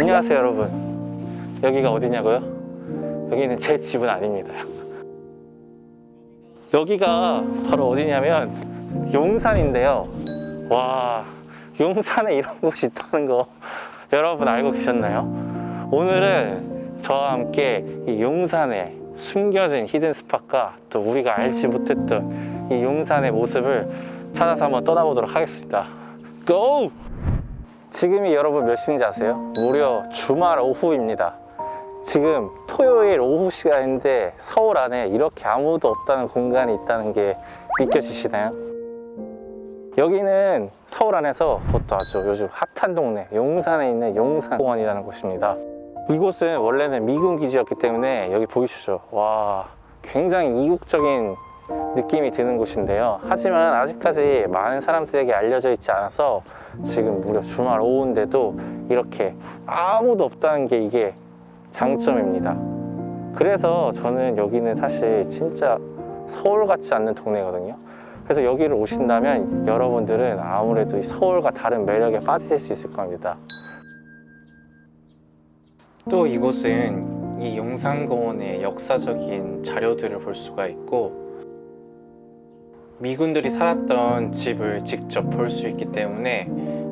안녕하세요 여러분 여기가 어디냐고요? 여기는 제 집은 아닙니다 여기가 바로 어디냐면 용산인데요 와 용산에 이런 곳이 있다는 거 여러분 알고 계셨나요? 오늘은 저와 함께 이 용산에 숨겨진 히든 스팟과 또 우리가 알지 못했던 이 용산의 모습을 찾아서 한번 떠나보도록 하겠습니다 고! 지금이 여러분 몇 시인지 아세요? 무려 주말 오후입니다 지금 토요일 오후 시간인데 서울 안에 이렇게 아무도 없다는 공간이 있다는 게 믿겨지시나요? 여기는 서울 안에서 그것도 아주 요즘 핫한 동네 용산에 있는 용산공원이라는 곳입니다 이곳은 원래는 미군 기지였기 때문에 여기 보이시죠 와 굉장히 이국적인 느낌이 드는 곳인데요. 하지만 아직까지 많은 사람들에게 알려져 있지 않아서 지금 무려 주말 오후인데도 이렇게 아무도 없다는 게 이게 장점입니다. 그래서 저는 여기는 사실 진짜 서울 같지 않는 동네거든요. 그래서 여기를 오신다면 여러분들은 아무래도 이 서울과 다른 매력에 빠지실 수 있을 겁니다. 또 이곳은 이 용산공원의 역사적인 자료들을 볼 수가 있고 미군들이 살았던 집을 직접 볼 수 있기 때문에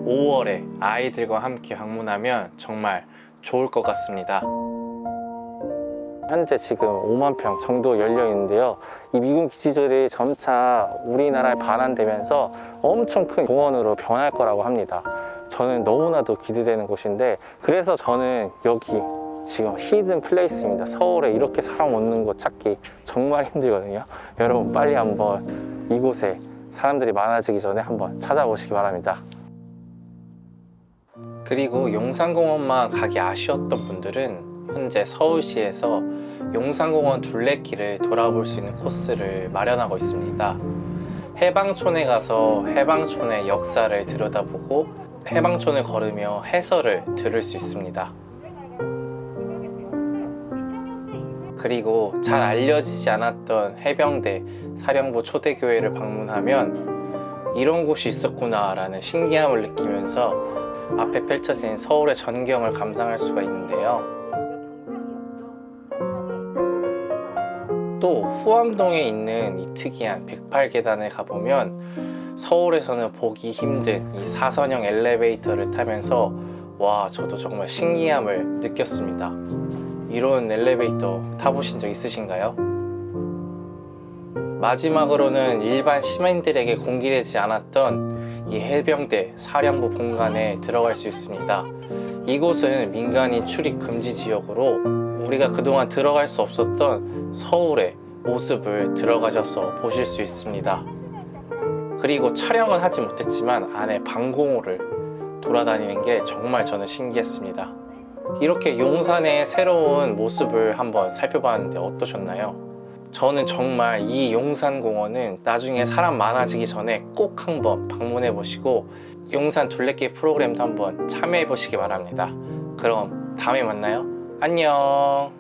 5월에 아이들과 함께 방문하면 정말 좋을 것 같습니다. 현재 지금 5만 평 정도 열려 있는데요. 이 미군 기지들이 점차 우리나라에 반환되면서 엄청 큰 공원으로 변할 거라고 합니다. 저는 너무나도 기대되는 곳인데 그래서 저는 여기 지금 hidden place입니다. 서울에 이렇게 사람 없는 곳 찾기 정말 힘들거든요. 여러분 빨리 한번 이곳에 사람들이 많아지기 전에 한번 찾아보시기 바랍니다. 그리고 용산공원만 가기 아쉬웠던 분들은 현재 서울시에서 용산공원 둘레길을 돌아볼 수 있는 코스를 마련하고 있습니다. 해방촌에 가서 해방촌의 역사를 들여다보고 해방촌을 걸으며 해설을 들을 수 있습니다 그리고 잘 알려지지 않았던 해병대 사령부 초대교회를 방문하면 이런 곳이 있었구나 라는 신기함을 느끼면서 앞에 펼쳐진 서울의 전경을 감상할 수가 있는데요. 또 후암동에 있는 이 특이한 108계단에 가보면 서울에서는 보기 힘든 이 사선형 엘리베이터를 타면서 와 저도 정말 신기함을 느꼈습니다 이런 엘리베이터 타보신 적 있으신가요? 마지막으로는 일반 시민들에게 공개되지 않았던 이 해병대 사령부 본관에 들어갈 수 있습니다. 이곳은 민간인 출입 금지 지역으로 우리가 그동안 들어갈 수 없었던 서울의 모습을 들어가셔서 보실 수 있습니다. 그리고 촬영은 하지 못했지만 안에 방공호를 돌아다니는 게 정말 저는 신기했습니다 이렇게 용산의 새로운 모습을 한번 살펴봤는데 어떠셨나요? 저는 정말 이 용산공원은 나중에 사람 많아지기 전에 꼭 한번 방문해 보시고 용산 둘레길 프로그램도 한번 참여해 보시기 바랍니다. 그럼 다음에 만나요. 안녕